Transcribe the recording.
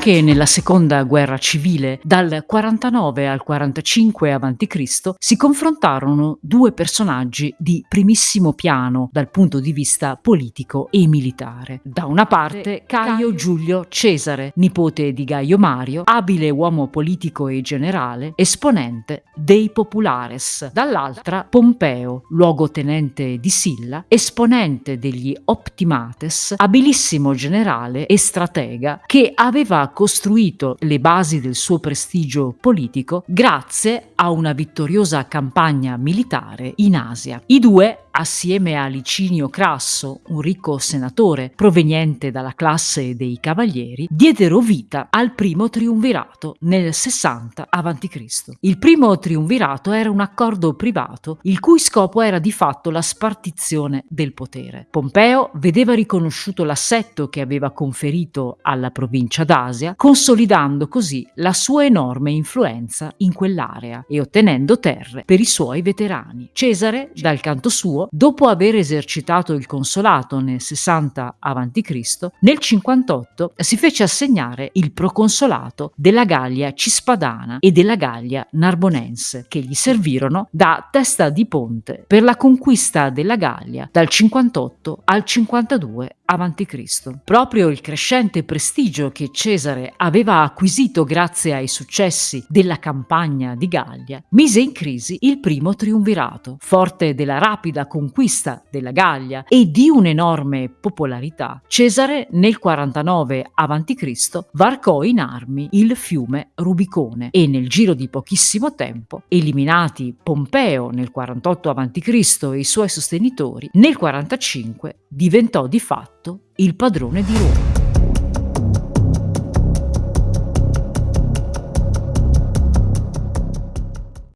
Anche nella seconda guerra civile, dal 49 al 45 a.C., si confrontarono due personaggi di primissimo piano dal punto di vista politico e militare. Da una parte Caio Giulio Cesare, nipote di Gaio Mario, abile uomo politico e generale, esponente dei Populares. Dall'altra Pompeo, luogotenente di Silla, esponente degli Optimates, abilissimo generale e stratega che aveva aveva costruito le basi del suo prestigio politico grazie a una vittoriosa campagna militare in Asia. I due assieme a Licinio Crasso, un ricco senatore proveniente dalla classe dei cavalieri, diedero vita al primo triumvirato nel 60 a.C. Il primo triumvirato era un accordo privato il cui scopo era di fatto la spartizione del potere. Pompeo vedeva riconosciuto l'assetto che aveva conferito alla provincia d'Asia, consolidando così la sua enorme influenza in quell'area e ottenendo terre per i suoi veterani. Cesare, dal canto suo, suo, dopo aver esercitato il consolato nel 60 a.C., nel 58 si fece assegnare il proconsolato della Gallia Cispadana e della Gallia Narbonense, che gli servirono da testa di ponte per la conquista della Gallia dal 58 al 52 a.C. Proprio il crescente prestigio che Cesare aveva acquisito grazie ai successi della campagna di Gallia mise in crisi il primo triumvirato. Forte della rapida conquista della Gallia e di un'enorme popolarità, Cesare nel 49 a.C. varcò in armi il fiume Rubicone e nel giro di pochissimo tempo, eliminati Pompeo nel 48 a.C. e i suoi sostenitori, nel 45 diventò di fatto il padrone di Roma.